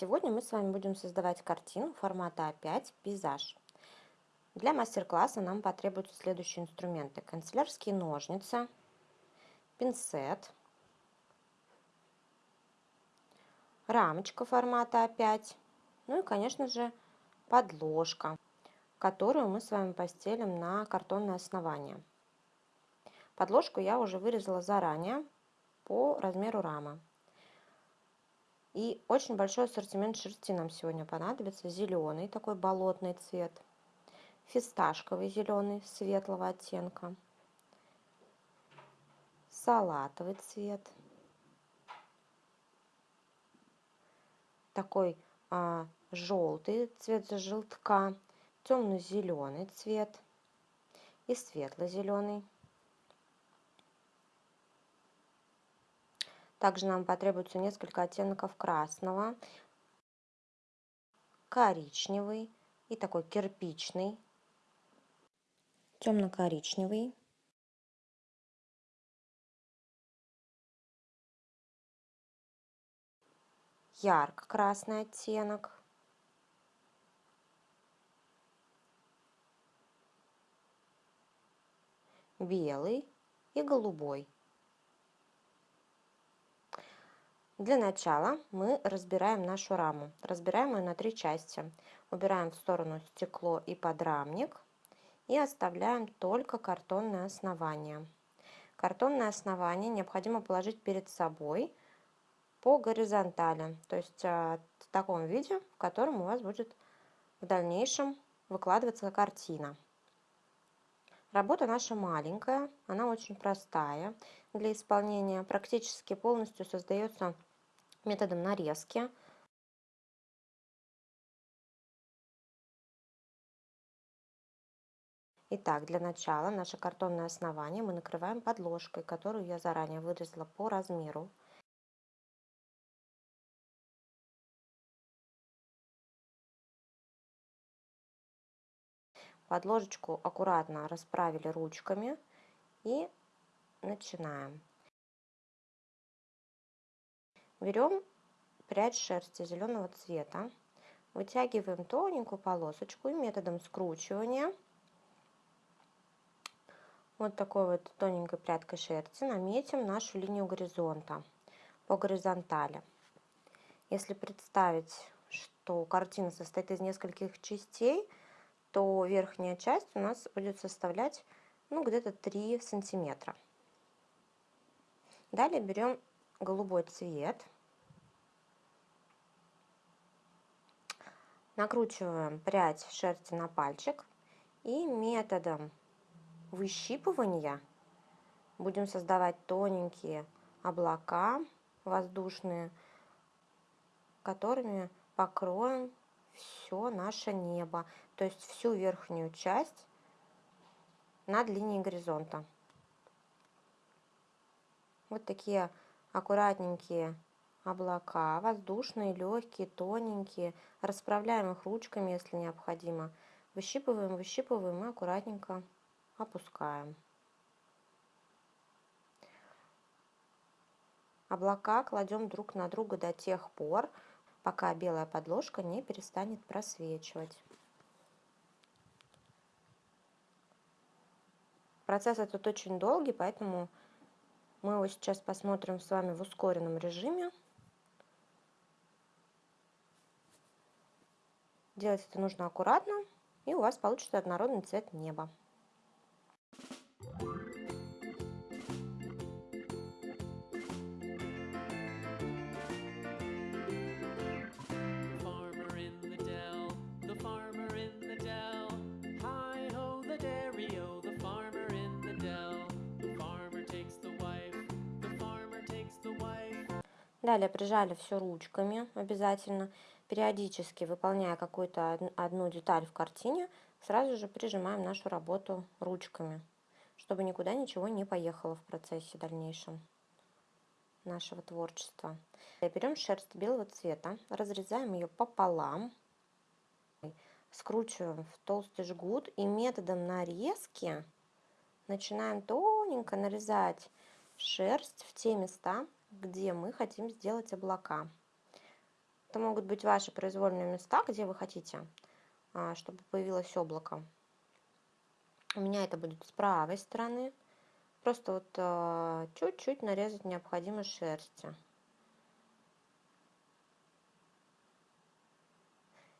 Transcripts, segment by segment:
Сегодня мы с вами будем создавать картину формата А5 «Пейзаж». Для мастер-класса нам потребуются следующие инструменты. Канцелярские ножницы, пинцет, рамочка формата А5, ну и, конечно же, подложка, которую мы с вами постелим на картонное основание. Подложку я уже вырезала заранее по размеру рамы. И очень большой ассортимент шерсти нам сегодня понадобится. Зеленый, такой болотный цвет. Фисташковый зеленый, светлого оттенка. Салатовый цвет. Такой а, желтый цвет желтка. Темно-зеленый цвет. И светло-зеленый. Также нам потребуется несколько оттенков красного, коричневый и такой кирпичный, темно-коричневый, ярко-красный оттенок, белый и голубой. Для начала мы разбираем нашу раму. Разбираем ее на три части. Убираем в сторону стекло и подрамник и оставляем только картонное основание. Картонное основание необходимо положить перед собой по горизонтали, то есть а, в таком виде, в котором у вас будет в дальнейшем выкладываться картина. Работа наша маленькая, она очень простая для исполнения. Практически полностью создается методом нарезки. Итак, для начала наше картонное основание мы накрываем подложкой, которую я заранее вырезала по размеру. Подложечку аккуратно расправили ручками и начинаем. Берем прядь шерсти зеленого цвета, вытягиваем тоненькую полосочку и методом скручивания вот такой вот тоненькой прядкой шерсти наметим нашу линию горизонта по горизонтали. Если представить, что картина состоит из нескольких частей, то верхняя часть у нас будет составлять ну, где-то 3 сантиметра. Далее берем голубой цвет. Накручиваем прядь шерсти на пальчик и методом выщипывания будем создавать тоненькие облака воздушные, которыми покроем все наше небо, то есть всю верхнюю часть над линией горизонта. Вот такие аккуратненькие облака, воздушные, легкие, тоненькие. Расправляем их ручками, если необходимо. Выщипываем, выщипываем и аккуратненько опускаем. Облака кладем друг на друга до тех пор, пока белая подложка не перестанет просвечивать. Процесс этот очень долгий, поэтому мы его сейчас посмотрим с вами в ускоренном режиме. Делать это нужно аккуратно, и у вас получится однородный цвет неба. Далее прижали все ручками обязательно. Периодически, выполняя какую-то одну деталь в картине, сразу же прижимаем нашу работу ручками, чтобы никуда ничего не поехало в процессе дальнейшем нашего творчества. Берем шерсть белого цвета, разрезаем ее пополам, скручиваем в толстый жгут и методом нарезки начинаем тоненько нарезать шерсть в те места, где мы хотим сделать облака. Это могут быть ваши произвольные места, где вы хотите, а, чтобы появилось облако. У меня это будет с правой стороны. Просто вот а, чуть-чуть нарезать необходимо шерсти.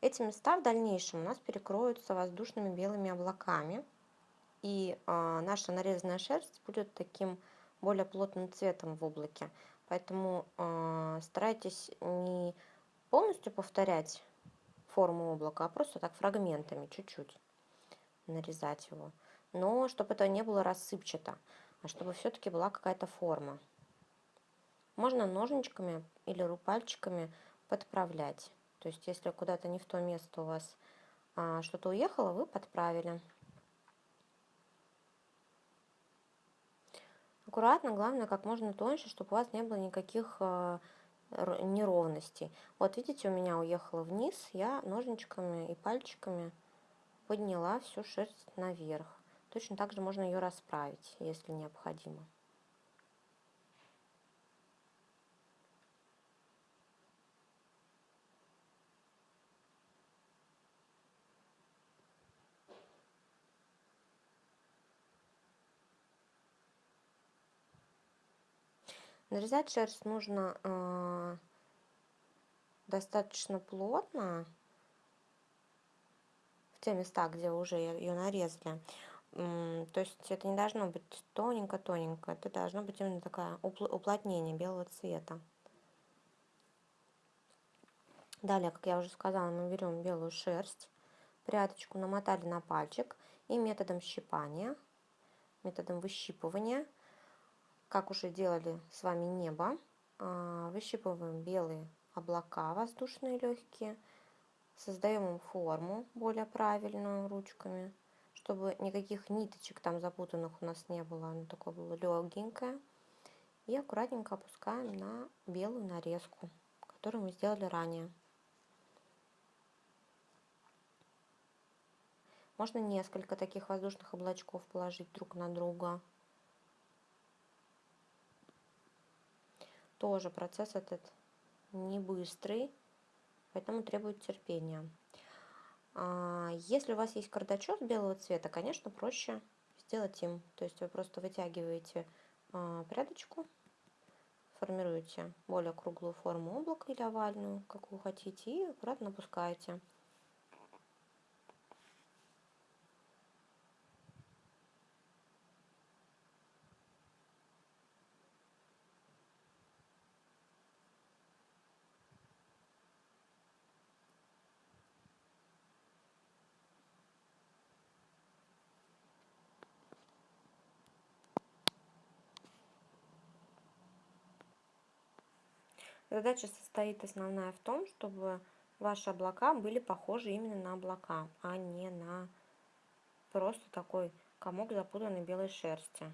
Эти места в дальнейшем у нас перекроются воздушными белыми облаками. И э, наша нарезанная шерсть будет таким более плотным цветом в облаке. Поэтому э, старайтесь не полностью повторять форму облака, а просто так фрагментами, чуть-чуть нарезать его. Но чтобы это не было рассыпчато, а чтобы все-таки была какая-то форма. Можно ножничками или пальчиками подправлять. То есть если куда-то не в то место у вас а, что-то уехало, вы подправили. Аккуратно, главное, как можно тоньше, чтобы у вас не было никаких а, неровностей. Вот видите, у меня уехало вниз, я ножничками и пальчиками подняла всю шерсть наверх. Точно так же можно ее расправить, если необходимо. Нарезать шерсть нужно э, достаточно плотно в те места, где уже ее нарезали. То есть это не должно быть тоненько-тоненько, это должно быть именно такое уплотнение белого цвета. Далее, как я уже сказала, мы берем белую шерсть, прядочку намотали на пальчик и методом щипания, методом выщипывания – как уже делали с вами небо, а, выщипываем белые облака воздушные легкие, создаем им форму более правильную ручками, чтобы никаких ниточек там запутанных у нас не было, оно такое было легенькое. И аккуратненько опускаем на белую нарезку, которую мы сделали ранее. Можно несколько таких воздушных облачков положить друг на друга. Тоже процесс этот не быстрый, поэтому требует терпения. А, если у вас есть кардачок белого цвета, конечно, проще сделать им. То есть вы просто вытягиваете а, прядочку, формируете более круглую форму облака или овальную, как вы хотите, и аккуратно опускаете. Задача состоит основная в том, чтобы ваши облака были похожи именно на облака, а не на просто такой комок запутанной белой шерсти.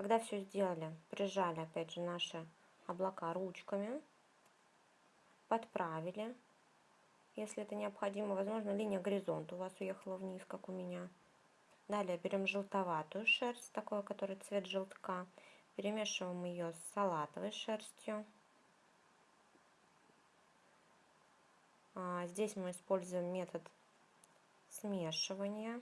Когда все сделали, прижали опять же наши облака ручками, подправили, если это необходимо. Возможно, линия горизонта у вас уехала вниз, как у меня. Далее берем желтоватую шерсть, такой, который цвет желтка. Перемешиваем ее с салатовой шерстью. А, здесь мы используем метод смешивания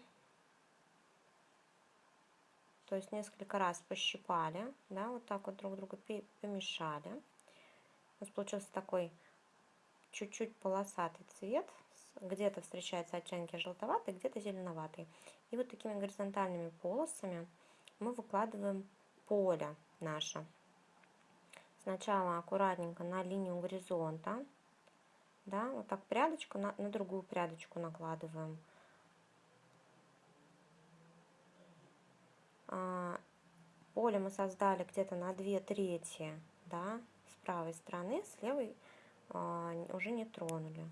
то есть несколько раз пощипали, да, вот так вот друг друга помешали. У нас получился такой чуть-чуть полосатый цвет, где-то встречаются оттенки желтоватый, где-то зеленоватый. И вот такими горизонтальными полосами мы выкладываем поле наше. Сначала аккуратненько на линию горизонта Да, вот так прядочку на, на другую прядочку накладываем. Поле мы создали где-то на 2 трети, да, с правой стороны, с левой а, уже не тронули.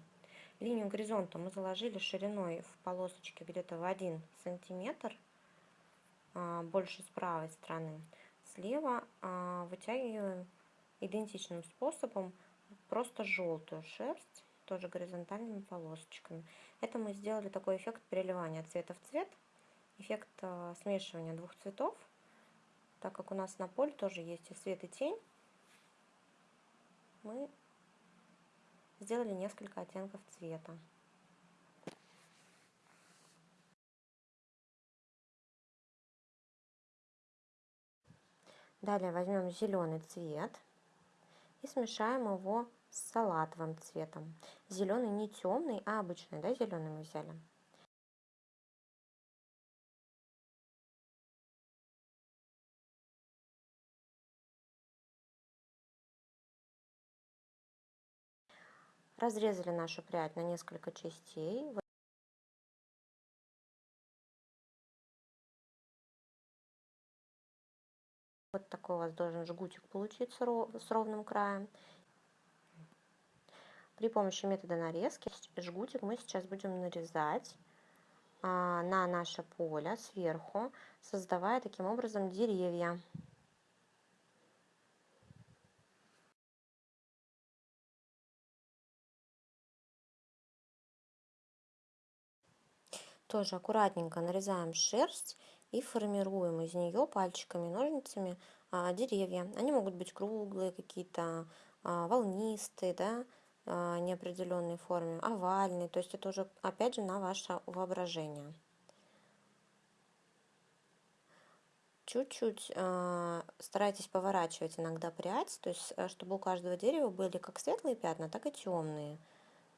Линию горизонта мы заложили шириной в полосочке где-то в 1 сантиметр, а, больше с правой стороны. Слева а, вытягиваем идентичным способом просто желтую шерсть, тоже горизонтальными полосочками. Это мы сделали такой эффект переливания цвета в цвет, эффект а, смешивания двух цветов, так как у нас на поле тоже есть и свет, и тень. Мы сделали несколько оттенков цвета. Далее возьмем зеленый цвет и смешаем его с салатовым цветом. Зеленый не темный, а обычный, да, зеленый мы взяли. Разрезали нашу прядь на несколько частей. Вот такой у вас должен жгутик получиться с ровным краем. При помощи метода нарезки жгутик мы сейчас будем нарезать а, на наше поле сверху, создавая таким образом деревья. Тоже аккуратненько нарезаем шерсть и формируем из нее пальчиками, ножницами а, деревья. Они могут быть круглые, какие-то а, волнистые, да, а, неопределенной форме, овальные. То есть это уже, опять же, на ваше воображение. Чуть-чуть э, старайтесь поворачивать иногда прядь, то есть чтобы у каждого дерева были как светлые пятна, так и темные.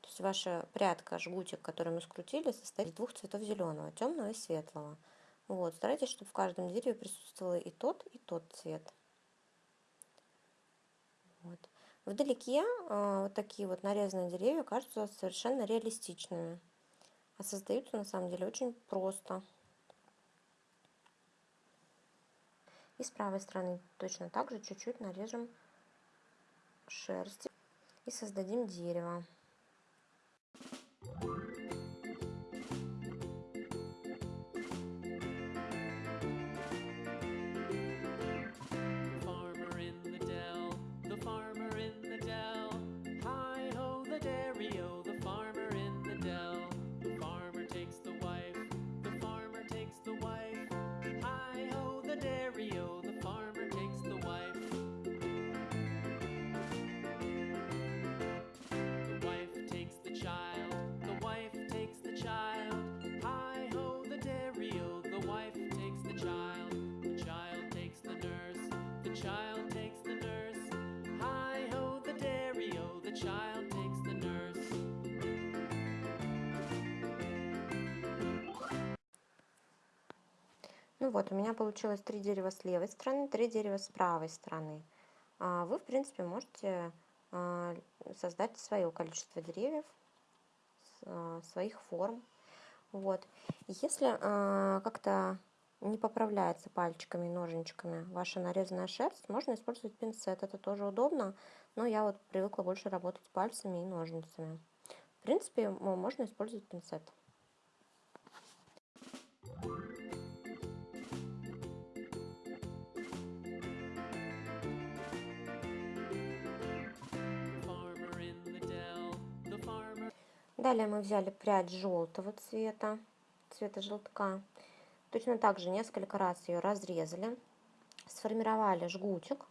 То есть ваша прядка, жгутик, который мы скрутили, состоит из двух цветов зеленого, темного и светлого. Вот, старайтесь, чтобы в каждом дереве присутствовал и тот, и тот цвет. Вот. Вдалеке э, вот такие вот нарезанные деревья кажутся совершенно реалистичными. А создаются на самом деле очень просто. И с правой стороны точно так же чуть-чуть нарежем шерсть и создадим дерево. Ну вот, у меня получилось три дерева с левой стороны, три дерева с правой стороны. А вы, в принципе, можете а, создать свое количество деревьев, а, своих форм. Вот. Если как-то не поправляется пальчиками и ножничками ваша нарезанная шерсть, можно использовать пинцет. Это тоже удобно, но я вот привыкла больше работать пальцами и ножницами. В принципе, можно использовать пинцет. Далее мы взяли прядь желтого цвета, цвета желтка. Точно так же несколько раз ее разрезали, сформировали жгутик.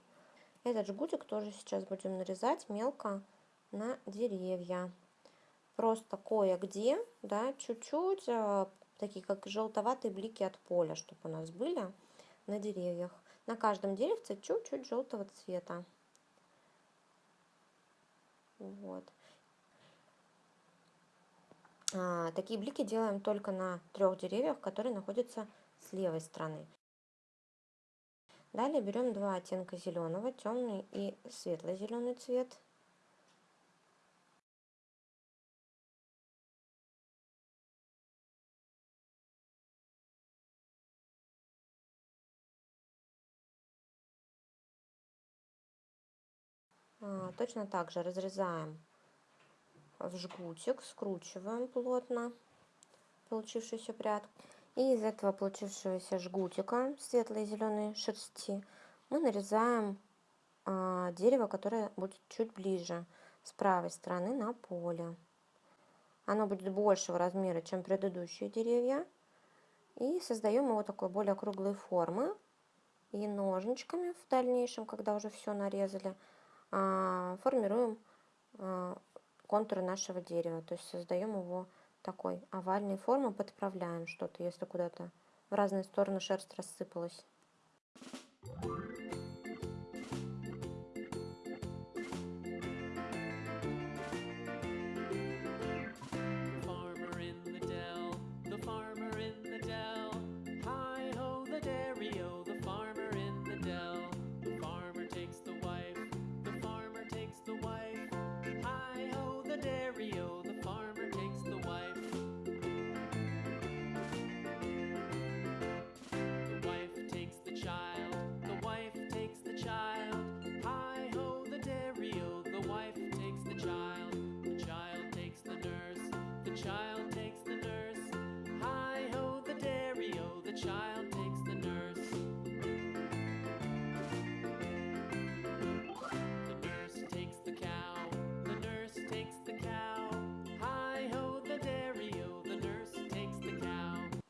Этот жгутик тоже сейчас будем нарезать мелко на деревья. Просто кое-где, да, чуть-чуть, э, такие как желтоватые блики от поля, чтобы у нас были на деревьях. На каждом деревце чуть-чуть желтого цвета. Вот. А, такие блики делаем только на трех деревьях, которые находятся с левой стороны. Далее берем два оттенка зеленого, темный и светло-зеленый цвет. А, точно так же разрезаем жгутик, скручиваем плотно получившуюся прядку. И из этого получившегося жгутика светлой зеленой шерсти мы нарезаем а, дерево, которое будет чуть ближе с правой стороны на поле. Оно будет большего размера, чем предыдущие деревья. И создаем его такой более круглой формы. И ножничками в дальнейшем, когда уже все нарезали, а, формируем контуры нашего дерева. То есть создаем его такой овальной формы, подправляем что-то, если куда-то в разные стороны шерсть рассыпалась.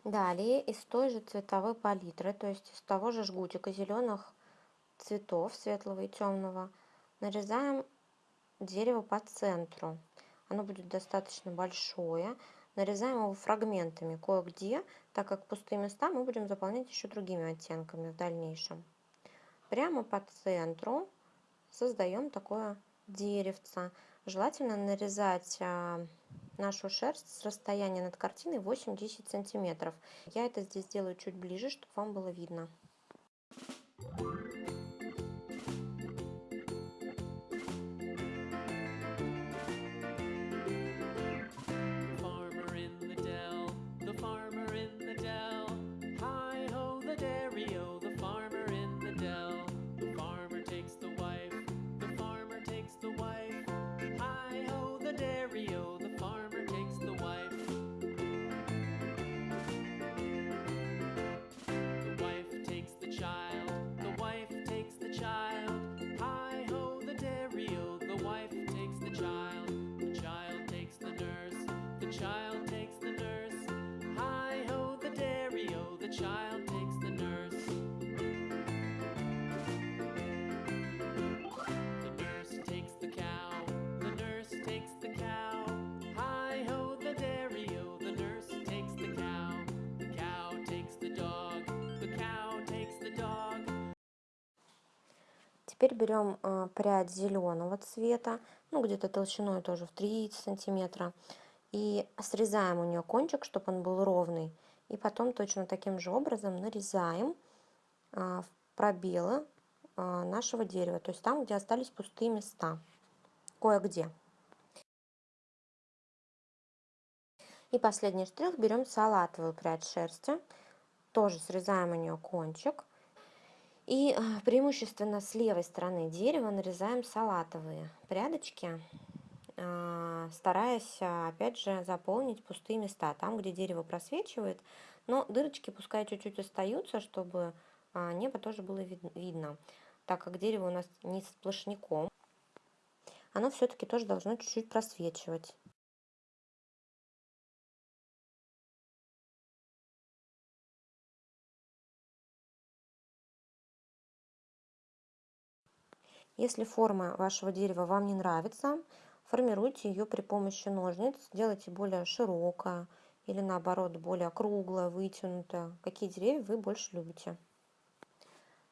Далее из той же цветовой палитры, то есть из того же жгутика зеленых цветов, светлого и темного, нарезаем дерево по центру. Оно будет достаточно большое. Нарезаем его фрагментами кое-где, так как пустые места мы будем заполнять еще другими оттенками в дальнейшем. Прямо по центру создаем такое деревце. Желательно нарезать а, нашу шерсть с расстояния над картиной 8-10 сантиметров. Я это здесь делаю чуть ближе, чтобы вам было видно. Теперь берем э, прядь зеленого цвета, ну где-то толщиной тоже в 3 сантиметра, и срезаем у нее кончик, чтобы он был ровный. И потом точно таким же образом нарезаем э, в пробелы э, нашего дерева, то есть там, где остались пустые места, кое-где. И последний штрих берем салатовую прядь шерсти, тоже срезаем у нее кончик и а, преимущественно с левой стороны дерева нарезаем салатовые прядочки, а, стараясь, а, опять же, заполнить пустые места, там, где дерево просвечивает, но дырочки пускай чуть-чуть остаются, чтобы небо тоже было видно, так как дерево у нас не сплошняком, оно все-таки тоже должно чуть-чуть просвечивать. Если форма вашего дерева вам не нравится, формируйте ее при помощи ножниц, делайте более широкое или наоборот более круглое, вытянутое. Какие деревья вы больше любите.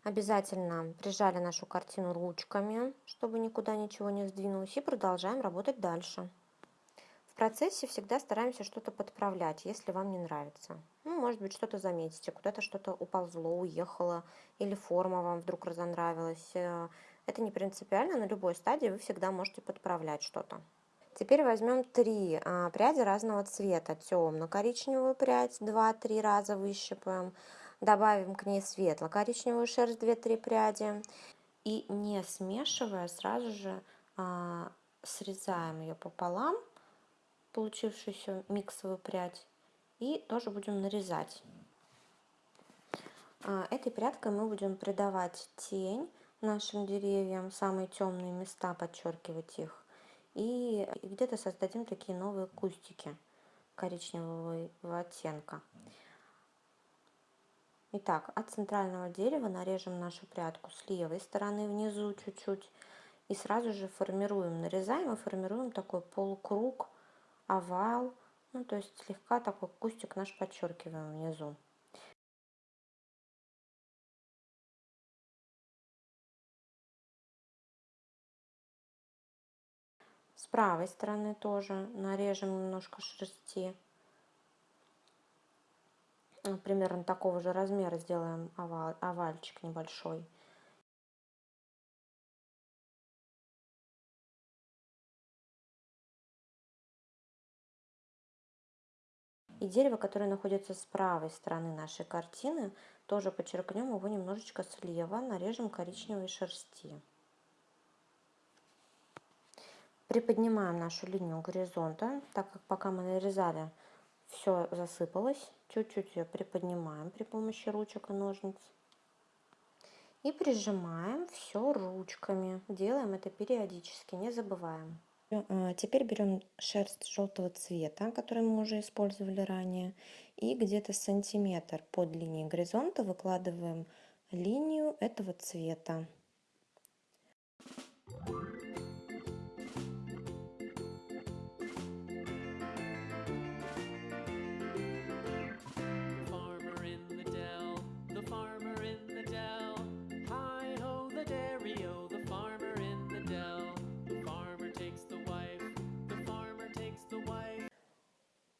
Обязательно прижали нашу картину ручками, чтобы никуда ничего не сдвинулось, и продолжаем работать дальше. В процессе всегда стараемся что-то подправлять, если вам не нравится. Ну, может быть, что-то заметите, куда-то что-то уползло, уехало, или форма вам вдруг разонравилась, э, это не принципиально, на любой стадии вы всегда можете подправлять что-то. Теперь возьмем три а, пряди разного цвета. Темно-коричневую прядь 2-3 раза выщипаем. Добавим к ней светло-коричневую шерсть 2-3 пряди. И не смешивая, сразу же а, срезаем ее пополам, получившуюся миксовую прядь, и тоже будем нарезать. А, этой прядкой мы будем придавать тень нашим деревьям, самые темные места, подчеркивать их. И где-то создадим такие новые кустики коричневого оттенка. Итак, от центрального дерева нарежем нашу прядку с левой стороны внизу чуть-чуть. И сразу же формируем, нарезаем и формируем такой полукруг, овал. Ну, то есть слегка такой кустик наш подчеркиваем внизу. С правой стороны тоже нарежем немножко шерсти. Ну, примерно такого же размера сделаем овал, овальчик небольшой. И дерево, которое находится с правой стороны нашей картины, тоже подчеркнем его немножечко слева, нарежем коричневой шерсти. Приподнимаем нашу линию горизонта, так как пока мы нарезали, все засыпалось. Чуть-чуть ее приподнимаем при помощи ручек и ножниц. И прижимаем все ручками. Делаем это периодически, не забываем. А, теперь берем шерсть желтого цвета, которую мы уже использовали ранее, и где-то сантиметр под линией горизонта выкладываем линию этого цвета.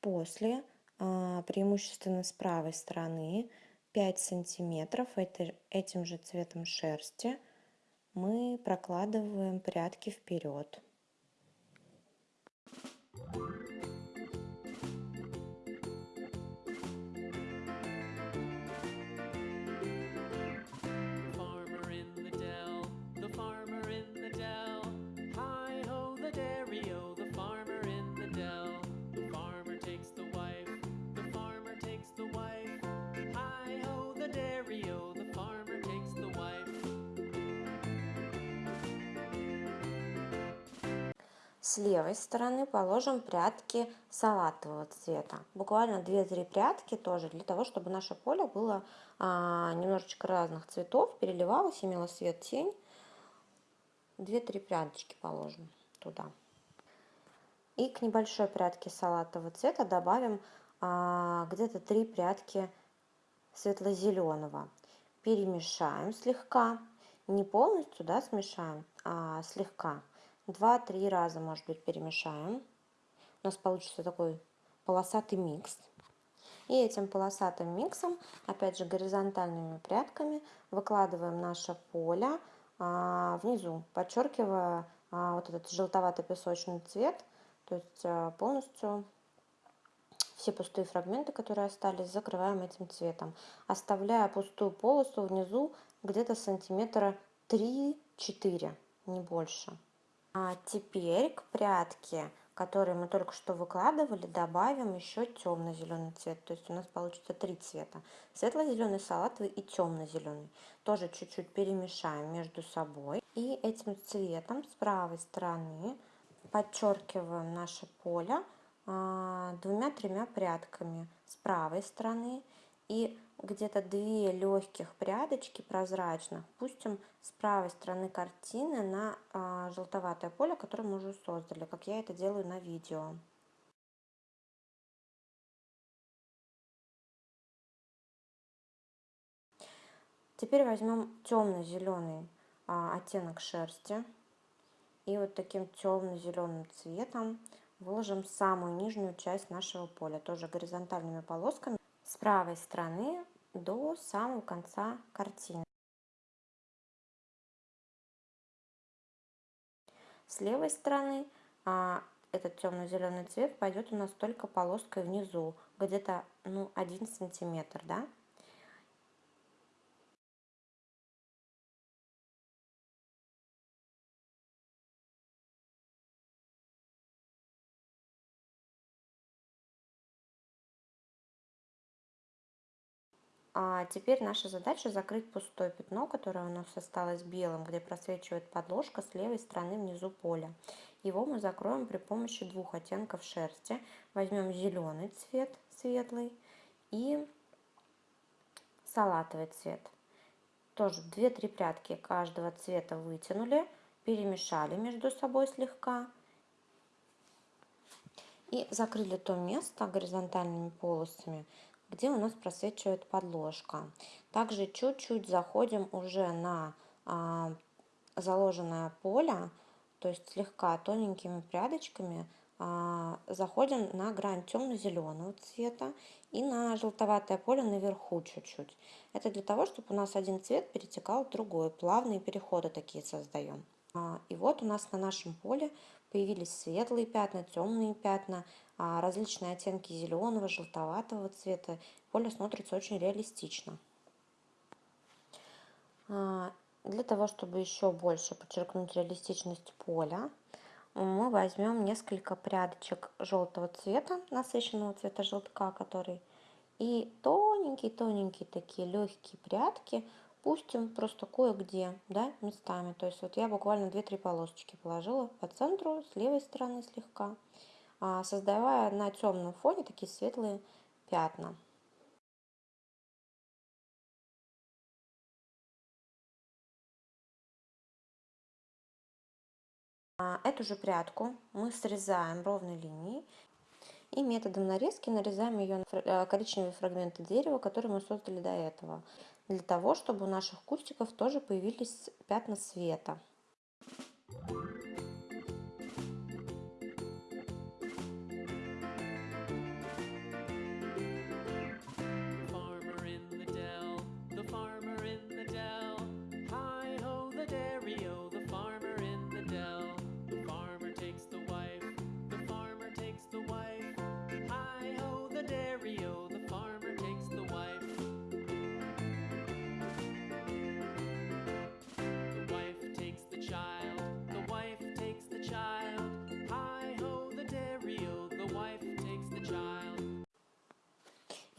После, а, преимущественно с правой стороны, 5 сантиметров этим же цветом шерсти мы прокладываем прядки вперед. С левой стороны положим прядки салатового цвета. Буквально 2-3 прядки тоже, для того, чтобы наше поле было а, немножечко разных цветов, переливалось, имело свет, тень. 2-3 прядочки положим туда. И к небольшой прядке салатового цвета добавим а, где-то 3 прядки светло-зеленого. Перемешаем слегка, не полностью да, смешаем, а слегка. Два-три раза, может быть, перемешаем. У нас получится такой полосатый микс. И этим полосатым миксом, опять же горизонтальными прядками, выкладываем наше поле а, внизу, подчеркивая а, вот этот желтовато-песочный цвет, то есть а, полностью все пустые фрагменты, которые остались, закрываем этим цветом, оставляя пустую полосу внизу где-то сантиметра 3-4, не больше. А теперь к прядке, которые мы только что выкладывали, добавим еще темно-зеленый цвет. То есть у нас получится три цвета. Светло-зеленый, салатовый и темно-зеленый. Тоже чуть-чуть перемешаем между собой. И этим цветом с правой стороны подчеркиваем наше поле а, двумя-тремя прядками с правой стороны и где-то две легких прядочки прозрачных пустим с правой стороны картины на а, желтоватое поле, которое мы уже создали, как я это делаю на видео. Теперь возьмем темно-зеленый а, оттенок шерсти и вот таким темно-зеленым цветом выложим самую нижнюю часть нашего поля, тоже горизонтальными полосками с правой стороны до самого конца картины. С левой стороны а, этот темно-зеленый цвет пойдет у нас только полоской внизу, где-то ну, 1 сантиметр, да? А теперь наша задача закрыть пустое пятно, которое у нас осталось белым, где просвечивает подложка с левой стороны внизу поля. Его мы закроем при помощи двух оттенков шерсти. Возьмем зеленый цвет, светлый, и салатовый цвет. Тоже 2-3 прядки каждого цвета вытянули, перемешали между собой слегка и закрыли то место горизонтальными полосами, где у нас просвечивает подложка. Также чуть-чуть заходим уже на а, заложенное поле, то есть слегка тоненькими прядочками а, заходим на грань темно-зеленого цвета и на желтоватое поле наверху чуть-чуть. Это для того, чтобы у нас один цвет перетекал в другой. Плавные переходы такие создаем. А, и вот у нас на нашем поле появились светлые пятна, темные пятна, различные оттенки зеленого, желтоватого цвета. Поле смотрится очень реалистично. А, для того, чтобы еще больше подчеркнуть реалистичность поля, мы возьмем несколько прядочек желтого цвета, насыщенного цвета желтка, который, и тоненькие-тоненькие такие легкие прядки пустим просто кое-где, да, местами. То есть вот я буквально 2-3 полосочки положила по центру, с левой стороны слегка, а, создавая на темном фоне такие светлые пятна. А, эту же прядку мы срезаем ровной линией и методом нарезки нарезаем ее на э, коричневые фрагменты дерева, которые мы создали до этого, для того, чтобы у наших кустиков тоже появились пятна света.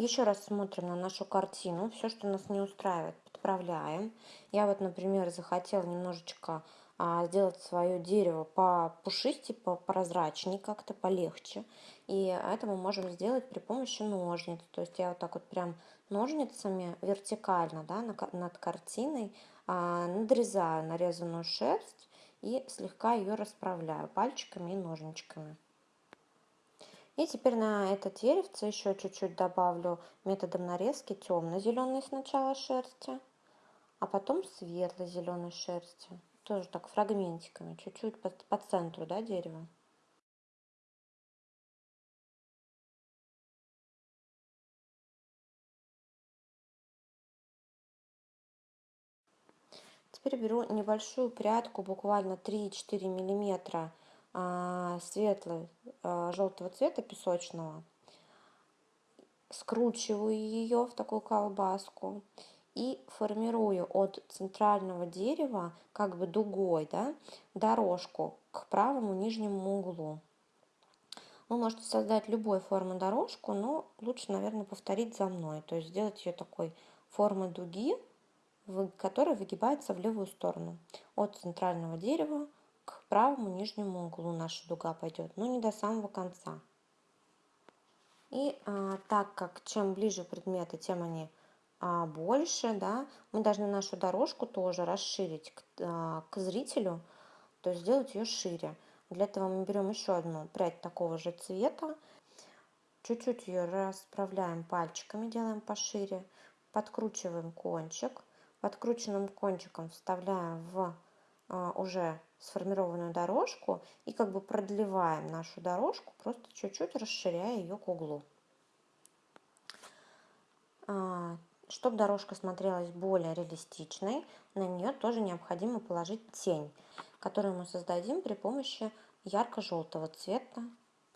Еще раз смотрим на нашу картину. Все, что нас не устраивает, подправляем. Я вот, например, захотела немножечко а, сделать свое дерево по пушистее, по прозрачнее, как-то полегче. И это мы можем сделать при помощи ножниц. То есть я вот так вот прям ножницами вертикально да, над картиной а, надрезаю нарезанную шерсть и слегка ее расправляю пальчиками и ножничками. И теперь на это деревце еще чуть-чуть добавлю методом нарезки темно-зеленой сначала шерсти, а потом светло-зеленой шерсти. Тоже так фрагментиками, чуть-чуть по, по центру да, дерева. Теперь беру небольшую прядку, буквально 3-4 миллиметра светлой а, желтого цвета песочного. Скручиваю ее в такую колбаску и формирую от центрального дерева как бы дугой да, дорожку к правому нижнему углу. Вы можете создать любой формы дорожку, но лучше, наверное, повторить за мной. То есть сделать ее такой формы дуги, которая выгибается в левую сторону. От центрального дерева правому нижнему углу наша дуга пойдет, но не до самого конца. И а, так как чем ближе предметы, тем они а, больше, да, мы должны нашу дорожку тоже расширить к, а, к зрителю, то есть сделать ее шире. Для этого мы берем еще одну прядь такого же цвета, чуть-чуть ее расправляем пальчиками, делаем пошире, подкручиваем кончик, подкрученным кончиком вставляем в а, уже сформированную дорожку и как бы продлеваем нашу дорожку, просто чуть-чуть расширяя ее к углу. А, Чтобы дорожка смотрелась более реалистичной, на нее тоже необходимо положить тень, которую мы создадим при помощи ярко-желтого цвета.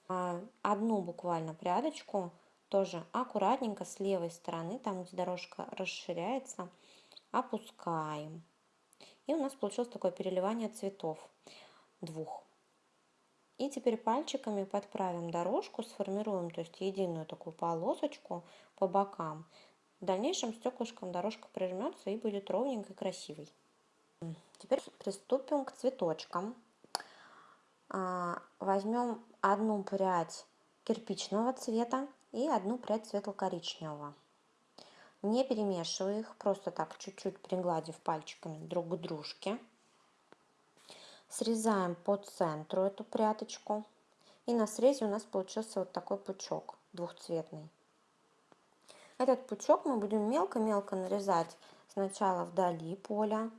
А, одну буквально прядочку тоже аккуратненько с левой стороны, там где дорожка расширяется, опускаем. И у нас получилось такое переливание цветов двух. И теперь пальчиками подправим дорожку, сформируем то есть единую такую полосочку по бокам. В дальнейшем стеклышком дорожка прижмется и будет ровненькой, красивой. Теперь приступим к цветочкам. А, возьмем одну прядь кирпичного цвета и одну прядь светло-коричневого. Не перемешивая их, просто так чуть-чуть пригладив пальчиками друг к дружке. Срезаем по центру эту пряточку. И на срезе у нас получился вот такой пучок двухцветный. Этот пучок мы будем мелко-мелко нарезать сначала вдали поля.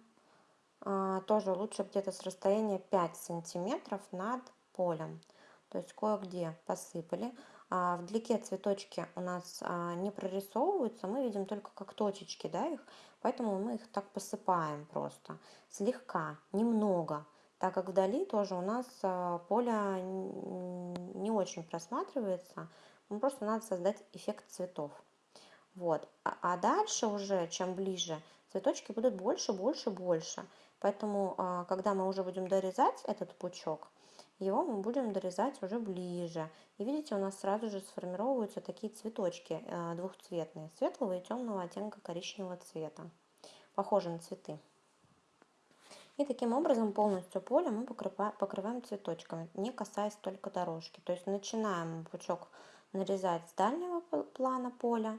А, тоже лучше где-то с расстояния 5 сантиметров над полем. То есть кое-где посыпали. А вдалеке цветочки у нас а, не прорисовываются, мы видим только как точечки да, их, поэтому мы их так посыпаем просто, слегка, немного, так как вдали тоже у нас а, поле не очень просматривается, ну, просто надо создать эффект цветов. Вот. А, дальше уже, чем ближе, цветочки будут больше, больше, больше. Поэтому, когда мы уже будем дорезать этот пучок, его мы будем дорезать уже ближе. И видите, у нас сразу же сформировываются такие цветочки э, двухцветные, светлого и темного оттенка коричневого цвета. Похожи на цветы. И таким образом полностью поле мы покрываем цветочками, не касаясь только дорожки. То есть начинаем пучок нарезать с дальнего плана поля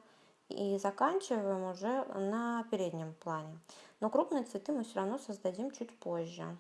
и заканчиваем уже на переднем плане. Но крупные цветы мы все равно создадим чуть позже.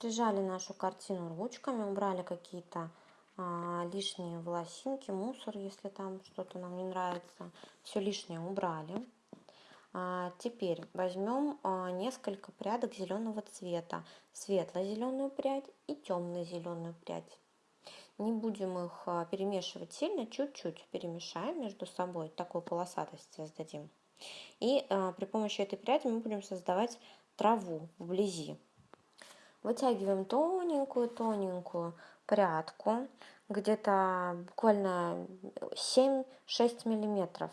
Прижали нашу картину ручками, убрали какие-то а, лишние волосинки, мусор, если там что-то нам не нравится. Все лишнее убрали. А, теперь возьмем а, несколько прядок зеленого цвета. Светло-зеленую прядь и темно-зеленую прядь. Не будем их а, перемешивать сильно, чуть-чуть перемешаем между собой, такую полосатость создадим. И а, при помощи этой пряди мы будем создавать траву вблизи. Вытягиваем тоненькую-тоненькую прядку, где-то буквально 7-6 миллиметров,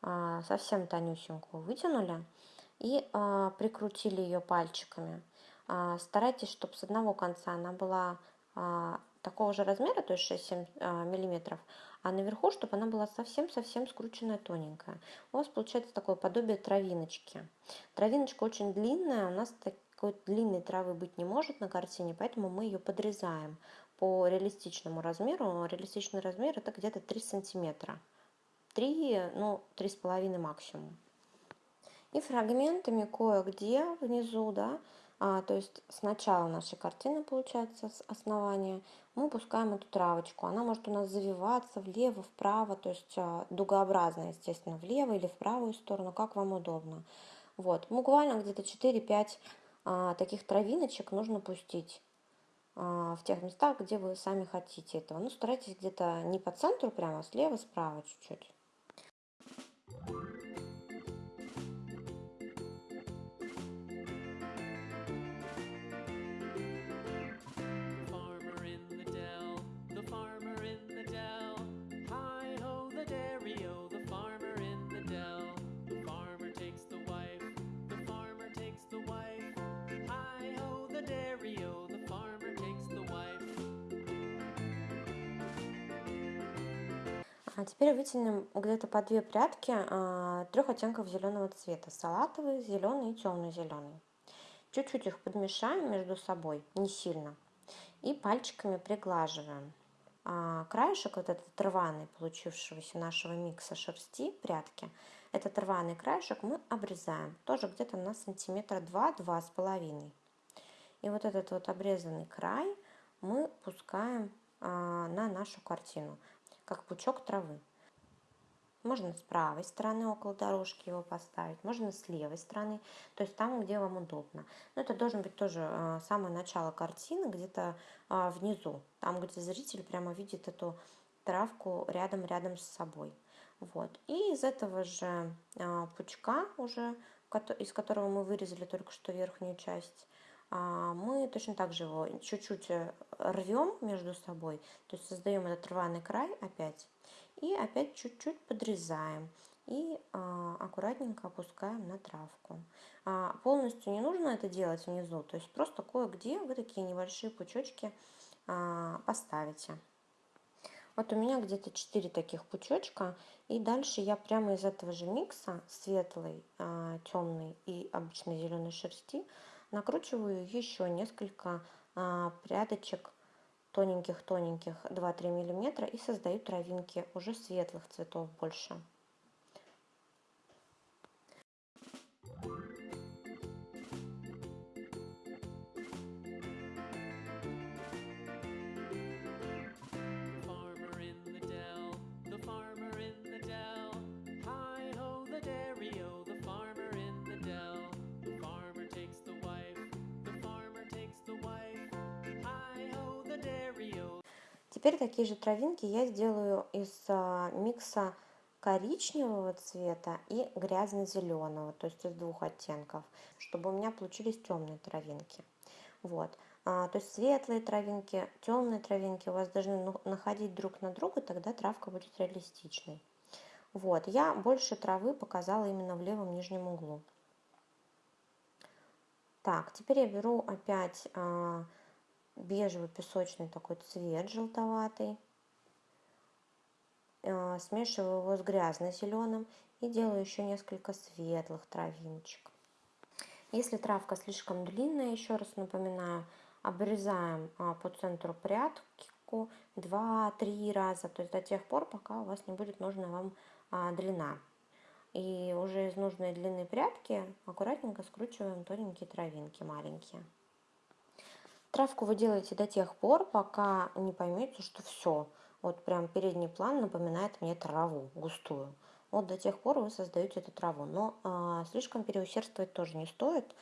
а, совсем тонюсенькую вытянули и а, прикрутили ее пальчиками. А, старайтесь, чтобы с одного конца она была такого же размера, то есть 6-7 миллиметров, а наверху, чтобы она была совсем-совсем скрученная тоненькая. У вас получается такое подобие травиночки. Травиночка очень длинная, у нас какой-то длинной травы быть не может на картине, поэтому мы ее подрезаем по реалистичному размеру. Реалистичный размер это где-то 3 сантиметра. 3, ну, 3,5 максимум. И фрагментами кое-где внизу, да, а, то есть сначала нашей картины получается с основания, мы пускаем эту травочку. Она может у нас завиваться влево, вправо, то есть а, дугообразно, естественно, влево или в правую сторону, как вам удобно. Вот, буквально где-то 4-5 а, таких травиночек нужно пустить а, в тех местах, где вы сами хотите этого. Ну, старайтесь где-то не по центру прямо, а слева, справа чуть-чуть. А теперь вытянем где-то по две прядки а, трех оттенков зеленого цвета. Салатовый, зеленый и темный зеленый. Чуть-чуть их подмешаем между собой, не сильно. И пальчиками приглаживаем. А, краешек вот этот рваный, получившегося нашего микса шерсти, прядки, этот рваный краешек мы обрезаем. Тоже где-то на сантиметра два-два с половиной. И вот этот вот обрезанный край мы пускаем а, на нашу картину, как пучок травы. Можно с правой стороны около дорожки его поставить, можно с левой стороны, то есть там, где вам удобно. Но это должен быть тоже а, самое начало картины, где-то а, внизу, там, где зритель прямо видит эту травку рядом-рядом с собой. Вот. И из этого же а, пучка уже, из которого мы вырезали только что верхнюю часть, мы точно так же его чуть-чуть э, рвем между собой, то есть создаем этот рваный край опять и опять чуть-чуть подрезаем и а, аккуратненько опускаем на травку. А, полностью не нужно это делать внизу, то есть просто кое-где вы такие небольшие пучочки а, поставите. Вот у меня где-то 4 таких пучочка, и дальше я прямо из этого же микса светлой, а, темной и обычной зеленой шерсти накручиваю еще несколько а, прядочек тоненьких-тоненьких 2-3 миллиметра и создаю травинки уже светлых цветов больше. Теперь такие же травинки я сделаю из а, микса коричневого цвета и грязно-зеленого, то есть из двух оттенков, чтобы у меня получились темные травинки. Вот. А, то есть светлые травинки, темные травинки у вас должны ну, находить друг на друга, тогда травка будет реалистичной. Вот, я больше травы показала именно в левом нижнем углу. Так, теперь я беру опять а, бежевый песочный такой цвет желтоватый. Э, смешиваю его с грязно-зеленым и делаю еще несколько светлых травиночек. Если травка слишком длинная, еще раз напоминаю, обрезаем а, по центру прядку 2-3 раза, то есть до тех пор, пока у вас не будет нужна вам а, длина. И уже из нужной длины прядки аккуратненько скручиваем тоненькие травинки маленькие. Травку вы делаете до тех пор, пока не поймете, что все, вот прям передний план напоминает мне траву густую. Вот до тех пор вы создаете эту траву. Но а, слишком переусердствовать тоже не стоит.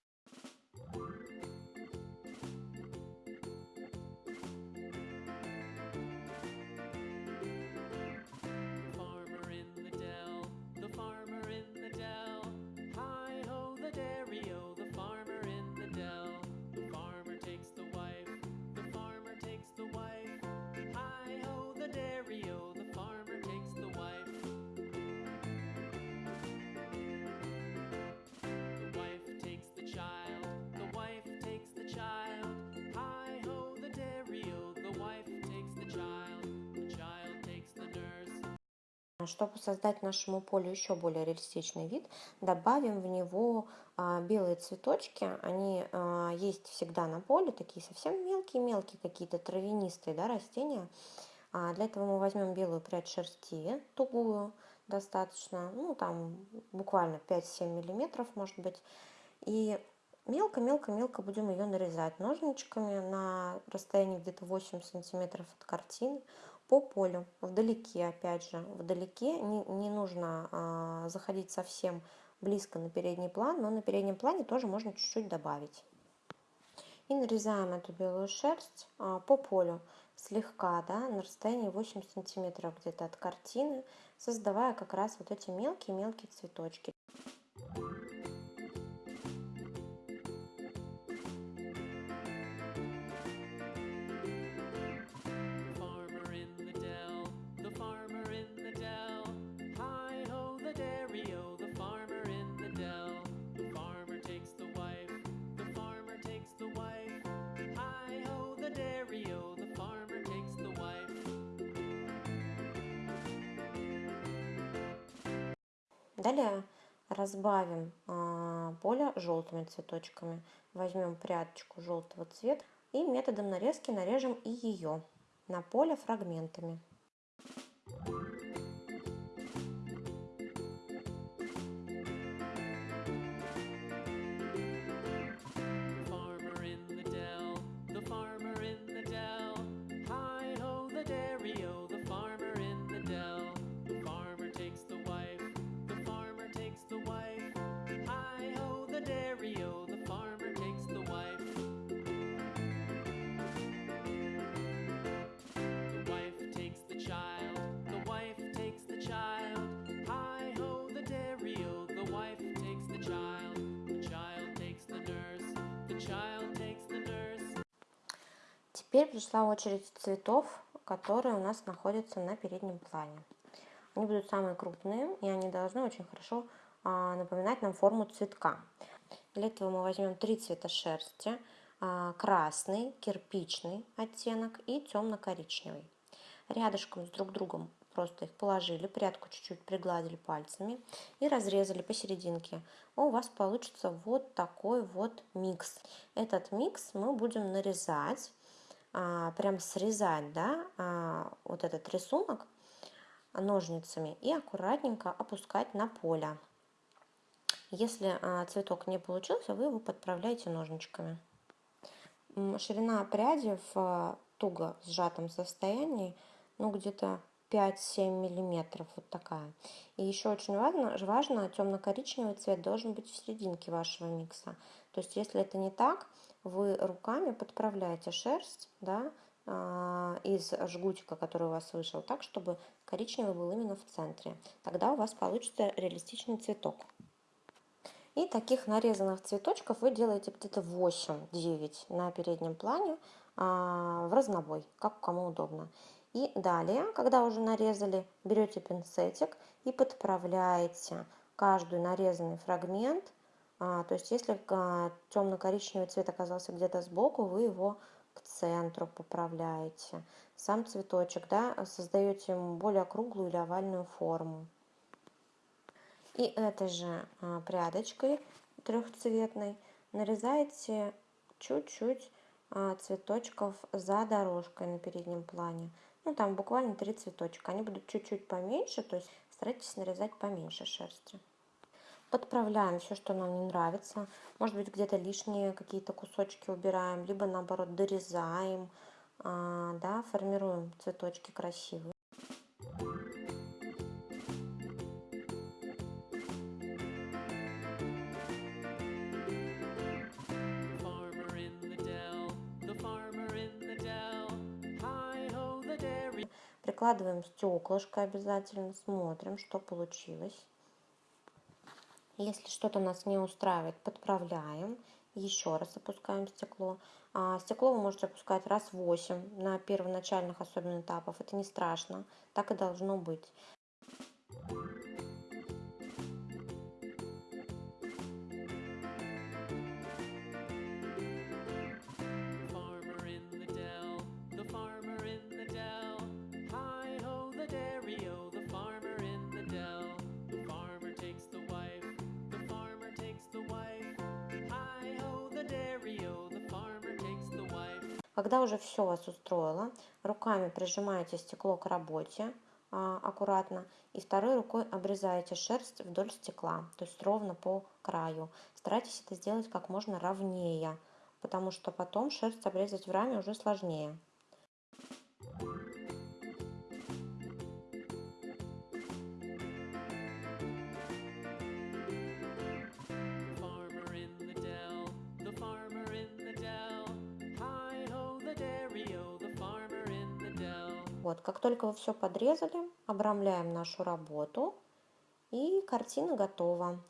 Чтобы создать нашему полю еще более реалистичный вид, добавим в него а, белые цветочки. Они а, есть всегда на поле, такие совсем мелкие-мелкие какие-то травянистые да, растения. А, для этого мы возьмем белую прядь шерсти, тугую достаточно, ну там буквально 5-7 миллиметров может быть. И мелко-мелко-мелко будем ее нарезать ножничками на расстоянии где-то 8 сантиметров от картины по полю, вдалеке, опять же, вдалеке, не, не нужно а, заходить совсем близко на передний план, но на переднем плане тоже можно чуть-чуть добавить. И нарезаем эту белую шерсть а, по полю слегка, да, на расстоянии 8 сантиметров где-то от картины, создавая как раз вот эти мелкие-мелкие цветочки. Далее разбавим а, поле желтыми цветочками. Возьмем прядочку желтого цвета и методом нарезки нарежем и ее на поле фрагментами. Теперь пришла очередь цветов, которые у нас находятся на переднем плане. Они будут самые крупные, и они должны очень хорошо а, напоминать нам форму цветка. Для этого мы возьмем три цвета шерсти. А, красный, кирпичный оттенок и темно-коричневый. Рядышком с друг другом просто их положили, прядку чуть-чуть пригладили пальцами и разрезали посерединке. У вас получится вот такой вот микс. Этот микс мы будем нарезать, прям срезать, да, а, вот этот рисунок ножницами и аккуратненько опускать на поле. Если а, цветок не получился, вы его подправляете ножничками. Ширина пряди в туго сжатом состоянии, ну где-то 5-7 миллиметров, вот такая. И еще очень важно, важно темно-коричневый цвет должен быть в серединке вашего микса. То есть, если это не так, вы руками подправляете шерсть, да, а, из жгутика, который у вас вышел, так, чтобы коричневый был именно в центре. Тогда у вас получится реалистичный цветок. И таких нарезанных цветочков вы делаете где-то 8-9 на переднем плане а, в разнобой, как кому удобно. И далее, когда уже нарезали, берете пинцетик и подправляете каждый нарезанный фрагмент. А, то есть если темно-коричневый цвет оказался где-то сбоку, вы его к центру поправляете. Сам цветочек да, создаете ему более круглую или овальную форму. И этой же а, прядочкой трехцветной нарезаете чуть-чуть а, цветочков за дорожкой на переднем плане. Ну, там буквально три цветочка. Они будут чуть-чуть поменьше, то есть старайтесь нарезать поменьше шерсти. Подправляем все, что нам не нравится. Может быть, где-то лишние какие-то кусочки убираем, либо наоборот дорезаем, а, да, формируем цветочки красивые. Прикладываем стеклышко обязательно, смотрим, что получилось. Если что-то нас не устраивает, подправляем. Еще раз опускаем стекло. А стекло вы можете опускать раз 8 на первоначальных особенно этапах. Это не страшно, так и должно быть. Когда уже все вас устроило, руками прижимаете стекло к работе а, аккуратно и второй рукой обрезаете шерсть вдоль стекла, то есть ровно по краю. Старайтесь это сделать как можно ровнее, потому что потом шерсть обрезать в раме уже сложнее. Вот, как только вы все подрезали, обрамляем нашу работу, и картина готова.